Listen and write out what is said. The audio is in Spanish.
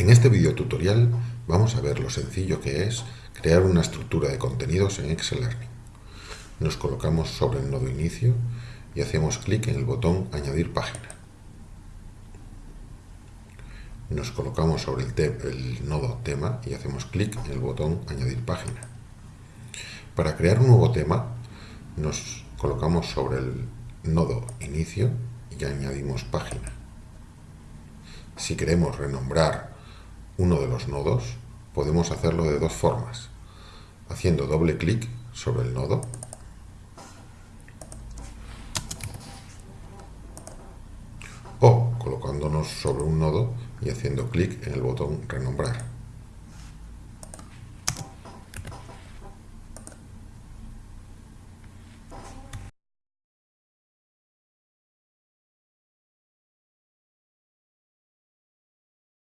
En este video tutorial vamos a ver lo sencillo que es crear una estructura de contenidos en Excel Learning. Nos colocamos sobre el nodo inicio y hacemos clic en el botón añadir página. Nos colocamos sobre el, el nodo tema y hacemos clic en el botón añadir página. Para crear un nuevo tema nos colocamos sobre el nodo inicio y añadimos página. Si queremos renombrar uno de los nodos, podemos hacerlo de dos formas. Haciendo doble clic sobre el nodo o colocándonos sobre un nodo y haciendo clic en el botón renombrar.